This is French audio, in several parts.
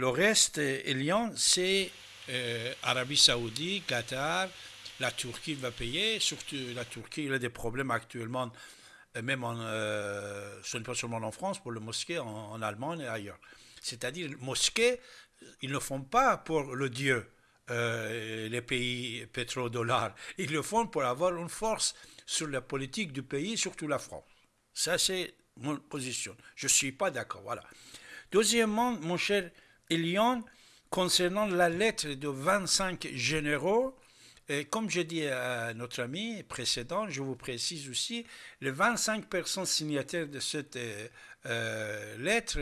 le reste, Elian, c'est Arabie Saoudite, Qatar, la Turquie va payer, surtout la Turquie, il a des problèmes actuellement, même en, ce n'est pas seulement en France, pour le mosquée, en, Allemagne et ailleurs. C'est-à-dire, mosquée, ils ne font pas pour le Dieu, euh, les pays pétrodollars. Ils le font pour avoir une force sur la politique du pays, surtout la France. Ça, c'est mon position. Je ne suis pas d'accord. Voilà. Deuxièmement, mon cher Elion, concernant la lettre de 25 généraux, et comme je dis à notre ami précédent, je vous précise aussi, les 25 personnes signataires de cette euh, euh, lettre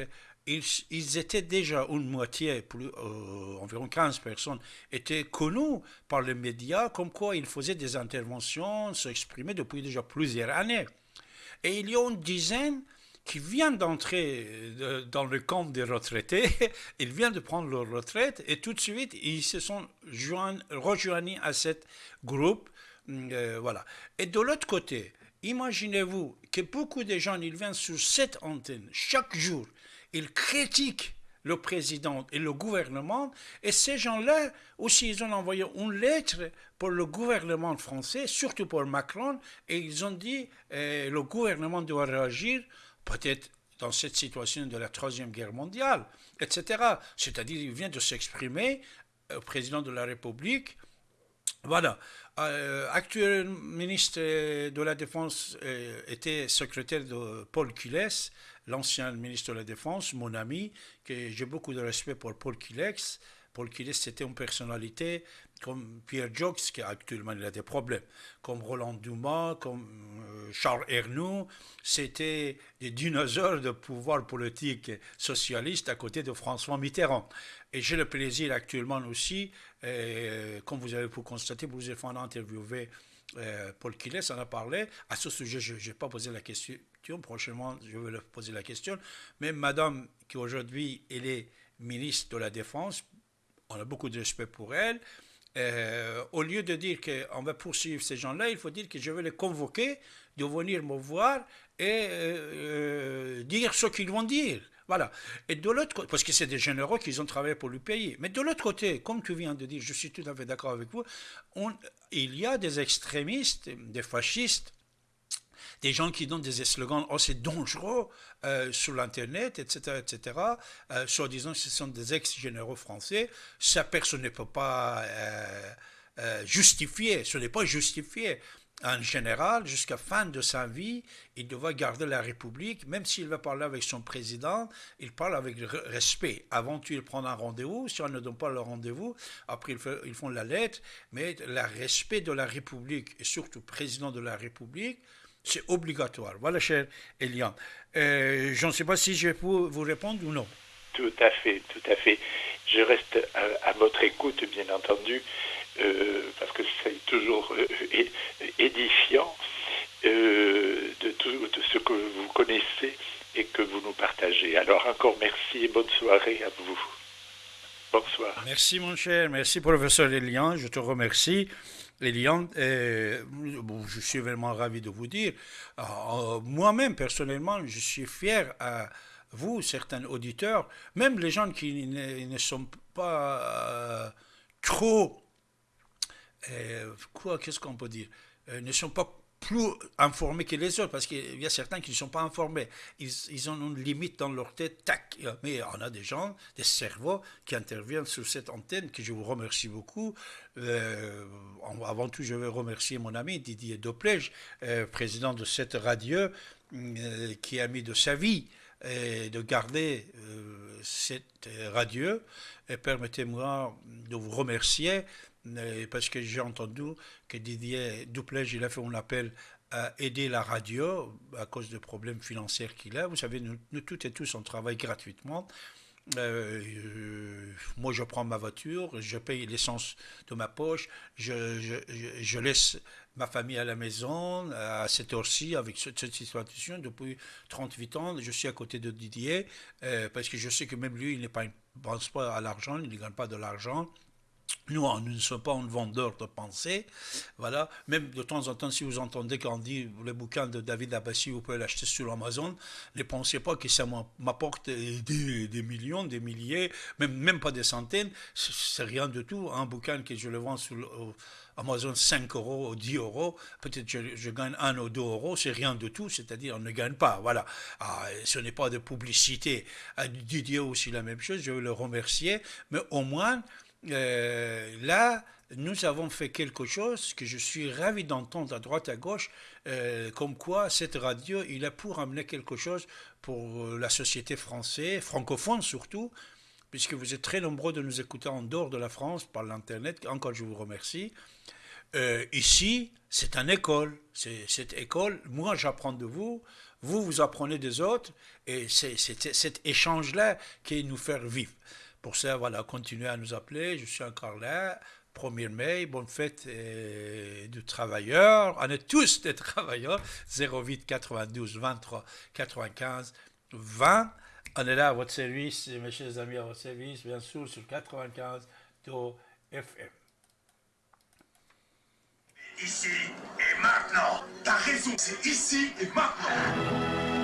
ils, étaient déjà une moitié, plus, euh, environ 15 personnes, étaient connus par les médias comme quoi ils faisaient des interventions, s'exprimaient depuis déjà plusieurs années. Et il y a une dizaine qui viennent d'entrer euh, dans le camp des retraités, ils viennent de prendre leur retraite et tout de suite ils se sont rejoints à ce groupe. Euh, voilà. Et de l'autre côté, imaginez-vous que beaucoup de gens ils viennent sur cette antenne chaque jour ils critiquent le président et le gouvernement, et ces gens-là aussi, ils ont envoyé une lettre pour le gouvernement français, surtout pour Macron, et ils ont dit euh, le gouvernement doit réagir, peut-être dans cette situation de la Troisième Guerre mondiale, etc. C'est-à-dire, il vient de s'exprimer, au euh, président de la République. Voilà. Euh, actuel ministre de la Défense euh, était secrétaire de Paul Quilles, l'ancien ministre de la Défense, mon ami, que j'ai beaucoup de respect pour Paul Quilex. Paul Quilex, c'était une personnalité comme Pierre Jox, qui actuellement il a des problèmes, comme Roland Dumas, comme euh, Charles Ernoux, c'était des dinosaures de pouvoir politique socialiste à côté de François Mitterrand. Et j'ai le plaisir actuellement aussi, euh, comme vous avez pu constater, vous avez interviewé euh, Paul Quiles en a parlé. À ce sujet, je n'ai pas posé la question. Prochainement, je vais poser la question. Mais madame, qui aujourd'hui, est ministre de la Défense, on a beaucoup de respect pour elle. Euh, au lieu de dire qu'on va poursuivre ces gens-là, il faut dire que je vais les convoquer de venir me voir et euh, dire ce qu'ils vont dire. Voilà. Et de l'autre parce que c'est des généraux qui ont travaillé pour le pays. Mais de l'autre côté, comme tu viens de dire, je suis tout à fait d'accord avec vous, il y a des extrémistes, des fascistes, des gens qui donnent des slogans assez dangereux euh, sur l'Internet, etc., etc., euh, soi-disant que ce sont des ex-généraux français. Ça, personne ne peut pas euh, justifier, ce n'est pas justifié en général, jusqu'à fin de sa vie, il doit garder la République, même s'il va parler avec son président, il parle avec respect. Avant, il prend un rendez-vous, si on ne donne pas le rendez-vous, après ils font la lettre, mais le respect de la République, et surtout président de la République, c'est obligatoire. Voilà, cher Elian. Euh, je ne sais pas si je peux vous répondre ou non. Tout à fait, tout à fait. Je reste à votre écoute, bien entendu. Euh, parce que c'est toujours euh, édifiant de tout de ce que vous connaissez et que vous nous partagez. Alors encore merci et bonne soirée à vous. Bonsoir. Merci mon cher, merci professeur Elian, je te remercie. Elian, bon, je suis vraiment ravi de vous dire, moi-même personnellement, je suis fier à vous, certains auditeurs, même les gens qui ne, sont pas trop euh, quoi, qu'est-ce qu'on peut dire, euh, ne sont pas plus informés que les autres, parce qu'il y a certains qui ne sont pas informés. Ils, ils, ont une limite dans leur tête, tac. Mais on a des gens, des cerveaux qui interviennent sur cette antenne, que je vous remercie beaucoup. Euh, avant tout, je veux remercier mon ami Didier Doplège, président de cette radio, qui a mis de sa vie de garder cette radio. Et permettez-moi de vous remercier parce que j'ai entendu que Didier Duplège, il a fait un appel à aider la radio à cause des problèmes financiers qu'il a. Vous savez, nous, toutes et tous, on travaille gratuitement. Euh, euh, moi, je prends ma voiture, je paye l'essence de ma poche, je, je, je, laisse ma famille à la maison à cette heure-ci avec cette, situation depuis 38 ans. Je suis à côté de Didier euh, parce que je sais que même lui, il ne pense pas à l'argent, il ne gagne pas de l'argent. Nous, nous ne sommes pas un vendeur de pensée. Voilà. Même de temps en temps, si vous entendez qu'on dit le bouquin de David Abbassi, vous pouvez l'acheter sur Amazon, ne pensez pas que ça m'apporte des, millions, des milliers, même, même pas des centaines. C'est rien du tout. Un bouquin que je le vends sur Amazon 5 euros ou 10 euros, peut-être je, je gagne 1 ou 2 euros, c'est rien du tout, c'est-à-dire on ne gagne pas. Voilà. Ah, ce n'est pas de publicité. Didier aussi la même chose, je veux le remercier, mais au moins, euh, là, nous avons fait quelque chose que je suis ravi d'entendre à droite à gauche, euh, comme quoi cette radio, il a pour amener quelque chose pour la société française, francophone surtout, puisque vous êtes très nombreux de nous écouter en dehors de la France par l'Internet. Encore, je vous remercie. Euh, ici, c'est une école. C'est cette école, moi j'apprends de vous, vous vous apprenez des autres, et c'est cet échange-là qui nous fait vivre. Pour ça, voilà, continuez à nous appeler, je suis encore là. 1er mai, bonne fête euh, du travailleur. On est tous des travailleurs. 08 92 23 95 20. On est là à votre service, mes chers amis, à votre service, bien sûr, sur 95 FM. Ici et maintenant. T'as raison, c'est ici et maintenant.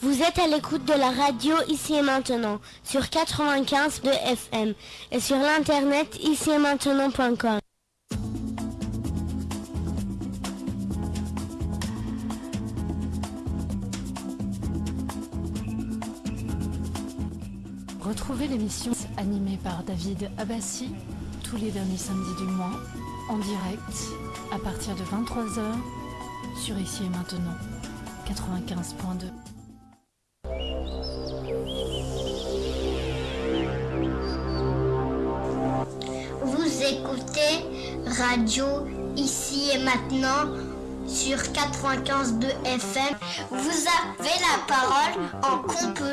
Vous êtes à l'écoute de la radio ici et maintenant sur 95 de FM et sur l'internet ici et maintenant.com. Retrouvez l'émission animée par David Abbassi tous les derniers samedis du mois en direct à partir de 23h sur ici et maintenant 95.2. radio ici et maintenant sur 95 de FM. Vous avez la parole en composant.